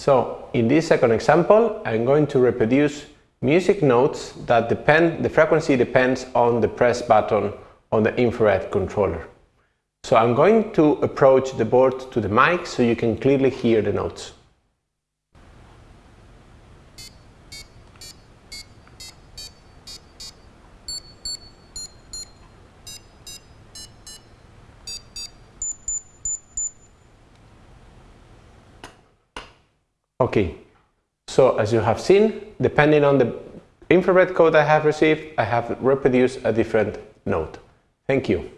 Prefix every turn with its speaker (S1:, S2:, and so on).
S1: So in this second example, I'm going to reproduce music notes that depend, the frequency depends on the press button on the infrared controller. So I'm going to approach the board to the mic so you can clearly hear the notes. Okay, so as you have seen, depending on the infrared code I have received, I have reproduced a different note. Thank you.